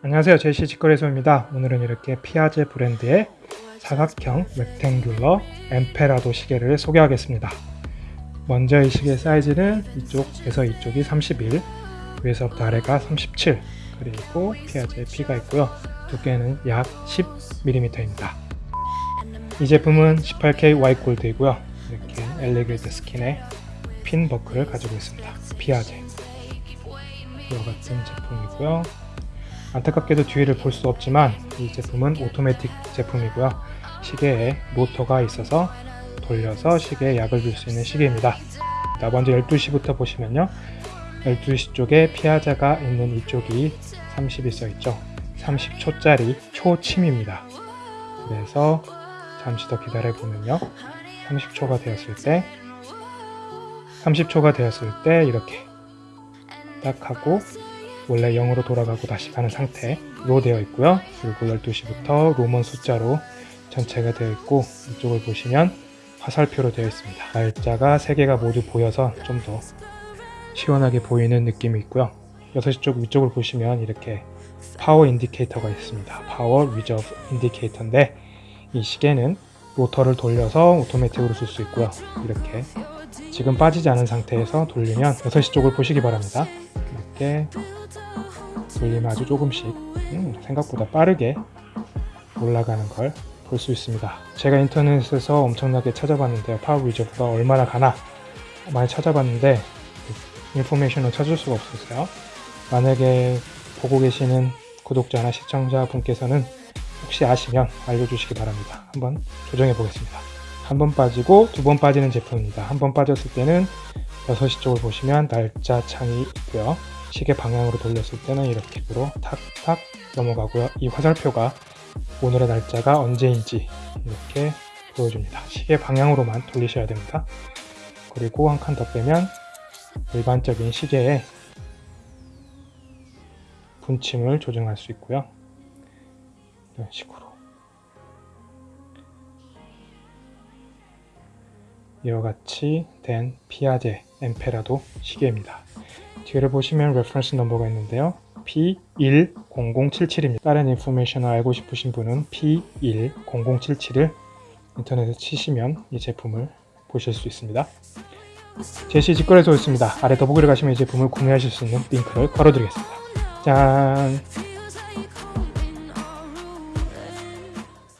안녕하세요. 제시 직거래소입니다. 오늘은 이렇게 피아제 브랜드의 사각형 rectangular 엠페라도 시계를 소개하겠습니다. 먼저 이 시계 사이즈는 이쪽에서 이쪽이 31 위에서부터 아래가 37 그리고 피아제 P가 있고요. 두께는 약 10mm입니다. 이 제품은 18K white gold이고요. 이렇게 alligator skin의 pin 버클을 가지고 있습니다. 피아제. 이와 같은 제품이고요 안타깝게도 뒤를 볼 수 없지만 이 제품은 오토매틱 제품이고요. 시계에 모터가 있어서 돌려서 시계에 약을 줄 수 있는 시계입니다. 자, 먼저 12시부터 보시면요. 12시 쪽에 피아자가 있는 이쪽이 30이 써있죠. 30초짜리 초침입니다. 그래서 잠시 더 기다려 보면요. 30초가 되었을 때 30초가 되었을 때 이렇게 딱 하고 원래 0으로 돌아가고 다시 가는 상태로 되어 있고요. 그리고 12시부터 Roman 숫자로 전체가 되어 있고 이쪽을 보시면 화살표로 되어 있습니다. 날짜가 3개가 모두 보여서 좀 더 시원하게 보이는 느낌이 있고요. 6시 쪽 위쪽을 보시면 이렇게 power indicator가 있습니다. power reserve 인디케이터인데 이 시계는 로터를 돌려서 오토매틱으로 쓸 수 있고요. 이렇게 지금 빠지지 않은 상태에서 돌리면 6시 쪽을 보시기 바랍니다. 이렇게 돌리면 아주 조금씩 음, 생각보다 빠르게 올라가는 걸 볼 수 있습니다. 제가 인터넷에서 엄청나게 찾아봤는데요. power reserve가 얼마나 가나 많이 찾아봤는데 information을 찾을 수가 없었어요. 만약에 보고 계시는 구독자나 시청자 분께서는 혹시 아시면 알려주시기 바랍니다. 한번 조정해 보겠습니다. 한 번 빠지고 두 번 빠지는 제품입니다. 한 번 빠졌을 때는 6시 쪽을 보시면 날짜 창이 있고요. 시계 방향으로 돌렸을 때는 이렇게 으로 탁탁 넘어가고요. 이 화살표가 오늘의 날짜가 언제인지 이렇게 보여줍니다. 시계 방향으로만 돌리셔야 됩니다. 그리고 한 칸 더 빼면 일반적인 시계의 분침을 조정할 수 있고요. 이런 식으로 이와 같이 된 피아제 엠페라도 시계입니다. 뒤를 보시면 reference number가 있는데요. P10077입니다. 다른 information을 알고 싶으신 분은 P10077을 인터넷에 치시면 이 제품을 보실 수 있습니다. 제시 직거래소 있습니다. 아래 더보기를 가시면 이 제품을 구매하실 수 있는 링크를 걸어드리겠습니다. 짠!